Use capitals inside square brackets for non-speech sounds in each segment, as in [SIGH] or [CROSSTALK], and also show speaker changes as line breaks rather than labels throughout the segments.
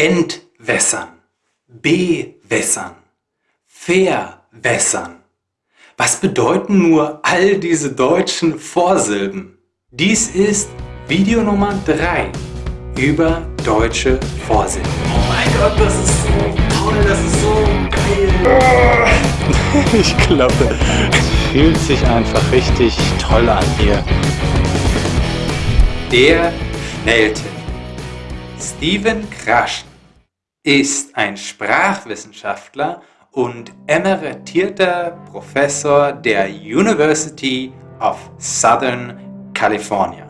entwässern, bewässern, verwässern. Was bedeuten nur all diese deutschen Vorsilben? Dies ist Video Nummer 3 über deutsche Vorsilben.
Oh mein Gott, das ist so toll, das ist so geil. [LAUGHS]
Ich glaube, es fühlt sich einfach richtig toll an hier.
Der Schnelltipp. Steven Kraschen ist ein Sprachwissenschaftler und emeritierter Professor der University of Southern California.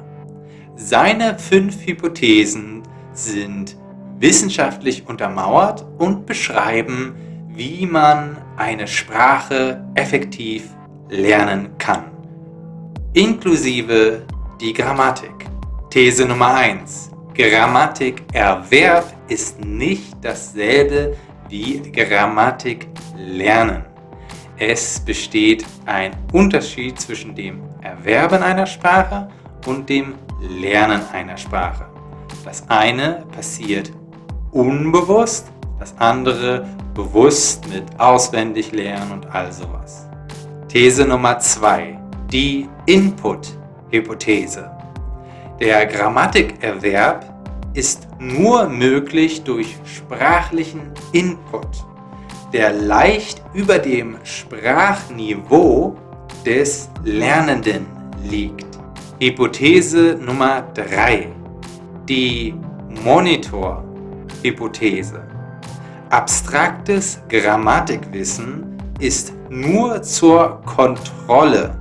Seine fünf Hypothesen sind wissenschaftlich untermauert und beschreiben, wie man eine Sprache effektiv lernen kann, inklusive die Grammatik. These Nummer 1. Grammatikerwerb ist nicht dasselbe wie Grammatik lernen. Es besteht ein Unterschied zwischen dem Erwerben einer Sprache und dem Lernen einer Sprache. Das eine passiert unbewusst, das andere bewusst mit auswendig lernen und all sowas. These Nummer 2. Die Input-Hypothese. Der Grammatikerwerb ist nur möglich durch sprachlichen Input, der leicht über dem Sprachniveau des Lernenden liegt. Hypothese Nummer 3. Die Monitor-Hypothese. Abstraktes Grammatikwissen ist nur zur Kontrolle,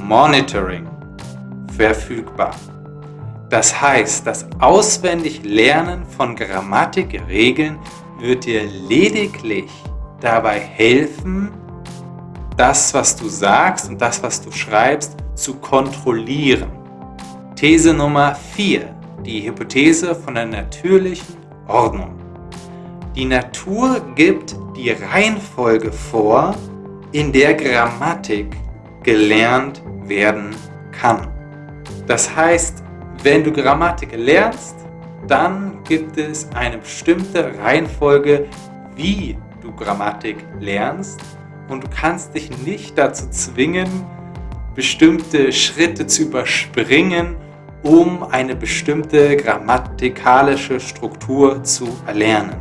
Monitoring, verfügbar. Das heißt, das auswendig Lernen von Grammatikregeln wird dir lediglich dabei helfen, das, was du sagst und das, was du schreibst, zu kontrollieren. These Nummer 4. Die Hypothese von der natürlichen Ordnung. Die Natur gibt die Reihenfolge vor, in der Grammatik gelernt werden kann. Das heißt, wenn du Grammatik lernst, dann gibt es eine bestimmte Reihenfolge, wie du Grammatik lernst und du kannst dich nicht dazu zwingen, bestimmte Schritte zu überspringen, um eine bestimmte grammatikalische Struktur zu erlernen.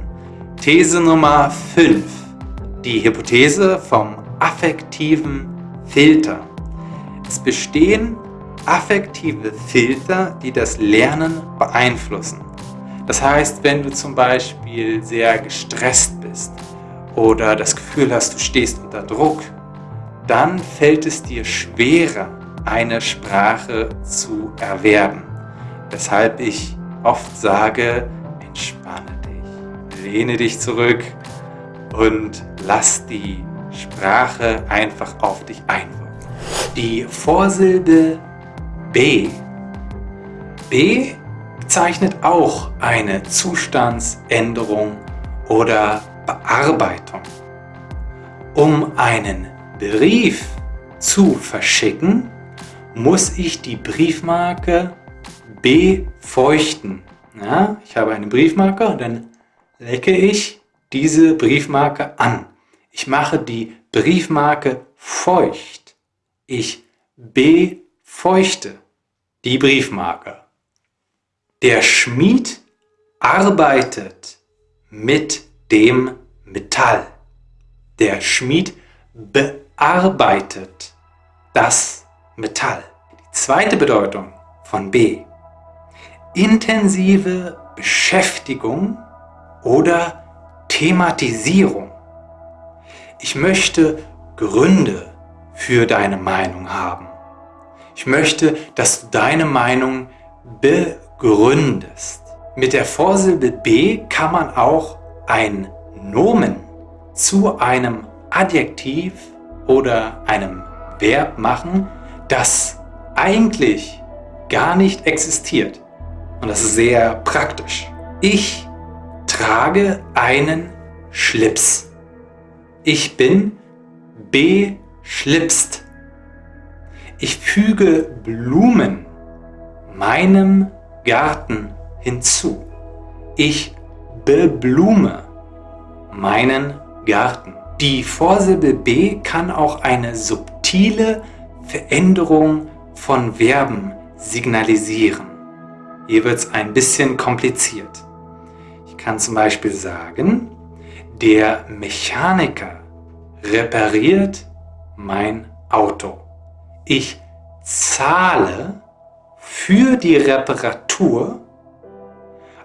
These Nummer 5. Die Hypothese vom affektiven Filter. Es bestehen affektive Filter, die das Lernen beeinflussen. Das heißt, wenn du zum Beispiel sehr gestresst bist oder das Gefühl hast, du stehst unter Druck, dann fällt es dir schwerer, eine Sprache zu erwerben. Weshalb ich oft sage, entspanne dich, lehne dich zurück und lass die Sprache einfach auf dich einwirken. Die Vorsilbe B. B bezeichnet auch eine Zustandsänderung oder Bearbeitung. Um einen Brief zu verschicken, muss ich die Briefmarke befeuchten. Ja, ich habe eine Briefmarke und dann lecke ich diese Briefmarke an. Ich mache die Briefmarke feucht. Ich befeuchte die Briefmarke. Der Schmied arbeitet mit dem Metall. Der Schmied bearbeitet das Metall. Die zweite Bedeutung von B. Intensive Beschäftigung oder Thematisierung. Ich möchte Gründe für deine Meinung haben. Ich möchte, dass du deine Meinung begründest. Mit der Vorsilbe B kann man auch ein Nomen zu einem Adjektiv oder einem Verb machen, das eigentlich gar nicht existiert. Und das ist sehr praktisch. Ich trage einen Schlips. Ich bin beschlipst. Ich füge Blumen meinem Garten hinzu. Ich beblume meinen Garten. Die Vorsilbe B kann auch eine subtile Veränderung von Verben signalisieren. Hier wird es ein bisschen kompliziert. Ich kann zum Beispiel sagen, der Mechaniker repariert mein Auto. Ich zahle für die Reparatur,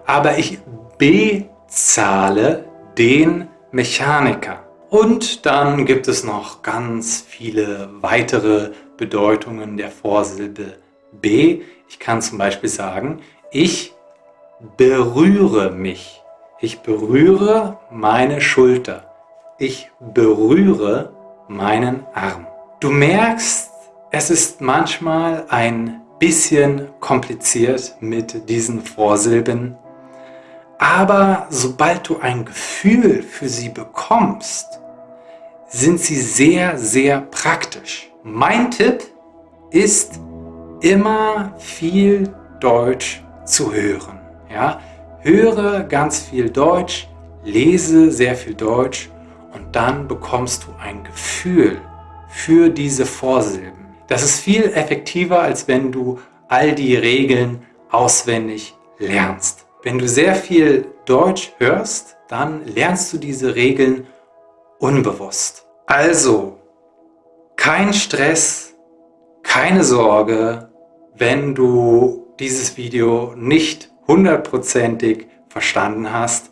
aber ich bezahle den Mechaniker. Und dann gibt es noch ganz viele weitere Bedeutungen der Vorsilbe B. Ich kann zum Beispiel sagen, ich berühre mich. Ich berühre meine Schulter. Ich berühre meinen Arm. Du merkst, es ist manchmal ein bisschen kompliziert mit diesen Vorsilben, aber sobald du ein Gefühl für sie bekommst, sind sie sehr, sehr praktisch. Mein Tipp ist, immer viel Deutsch zu hören. Ja? Höre ganz viel Deutsch, lese sehr viel Deutsch und dann bekommst du ein Gefühl für diese Vorsilben. Das ist viel effektiver, als wenn du all die Regeln auswendig lernst. Wenn du sehr viel Deutsch hörst, dann lernst du diese Regeln unbewusst. Also, kein Stress, keine Sorge, wenn du dieses Video nicht hundertprozentig verstanden hast.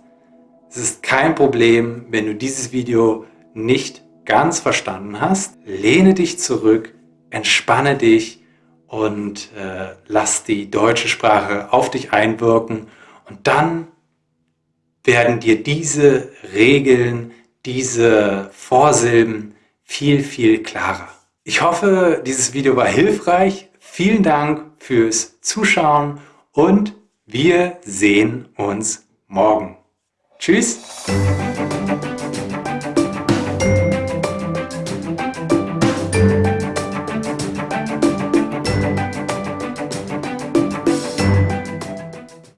Es ist kein Problem, wenn du dieses Video nicht ganz verstanden hast. Lehne dich zurück, entspanne dich und äh, lass die deutsche Sprache auf dich einwirken und dann werden dir diese Regeln, diese Vorsilben viel, viel klarer. Ich hoffe, dieses Video war hilfreich. Vielen Dank fürs Zuschauen und wir sehen uns morgen. Tschüss!